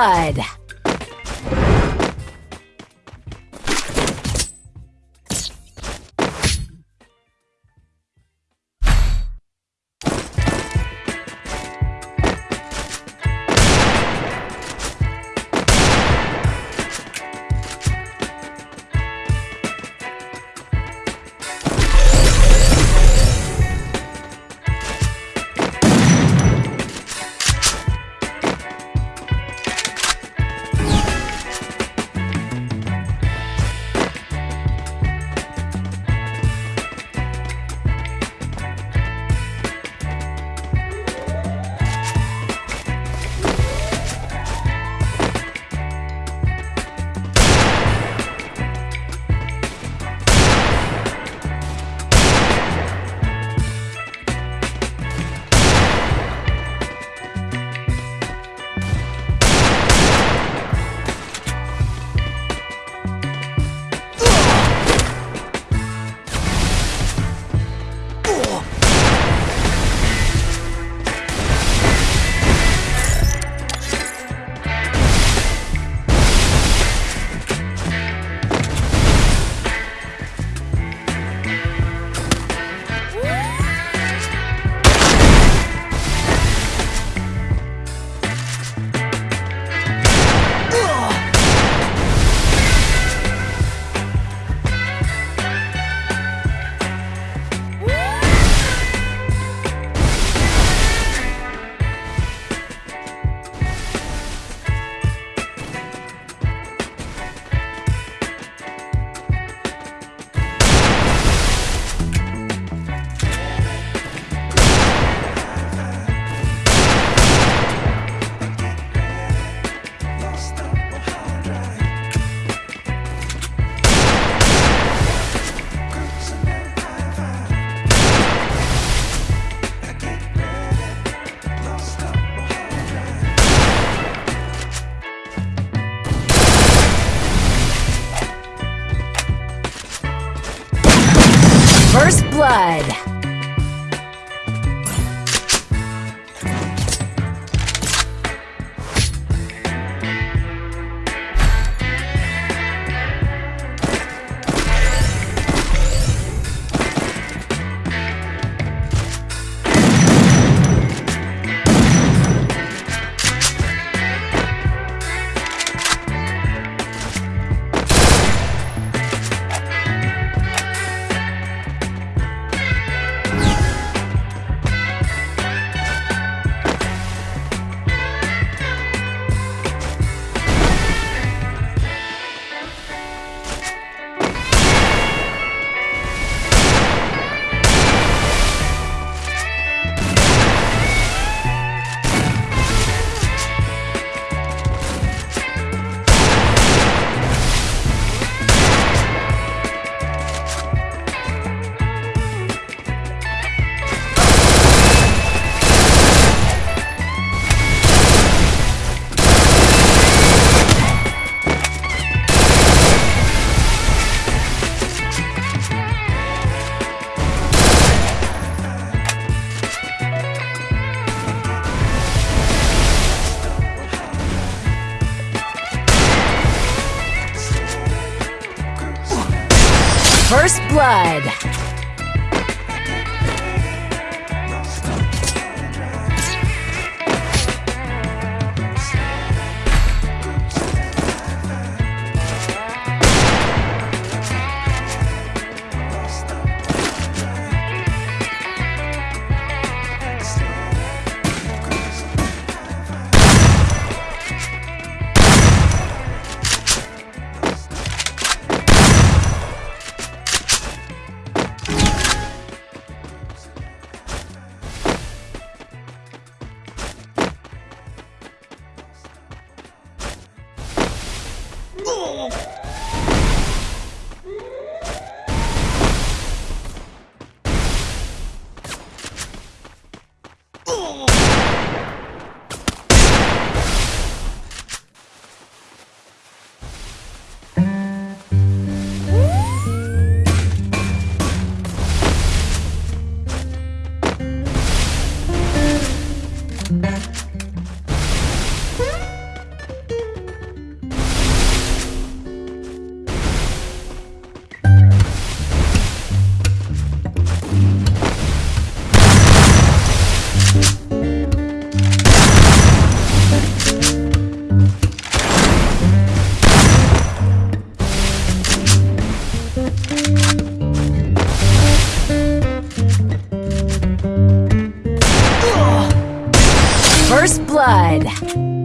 blood. Blood. First blood.